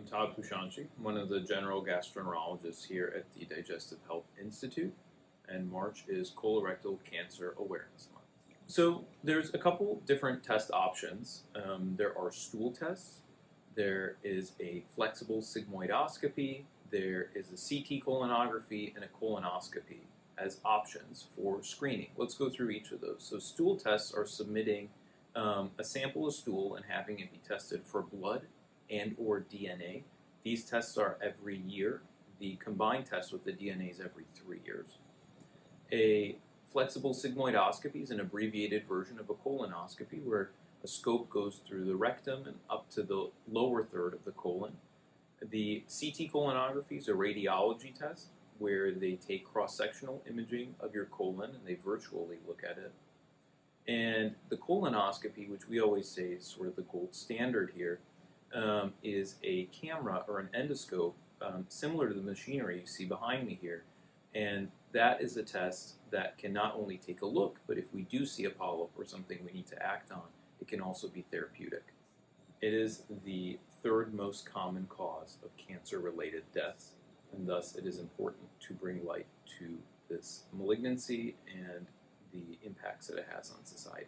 I'm Todd Pushanchi, one of the general gastroenterologists here at the Digestive Health Institute, and March is Colorectal Cancer Awareness Month. So there's a couple different test options. Um, there are stool tests, there is a flexible sigmoidoscopy, there is a CT colonography, and a colonoscopy as options for screening. Let's go through each of those. So stool tests are submitting um, a sample of stool and having it be tested for blood and or DNA. These tests are every year. The combined test with the DNA is every three years. A flexible sigmoidoscopy is an abbreviated version of a colonoscopy where a scope goes through the rectum and up to the lower third of the colon. The CT colonography is a radiology test where they take cross-sectional imaging of your colon and they virtually look at it. And the colonoscopy, which we always say is sort of the gold standard here, um, is a camera or an endoscope um, similar to the machinery you see behind me here. And that is a test that can not only take a look, but if we do see a polyp or something we need to act on, it can also be therapeutic. It is the third most common cause of cancer-related deaths and thus it is important to bring light to this malignancy and the impacts that it has on society.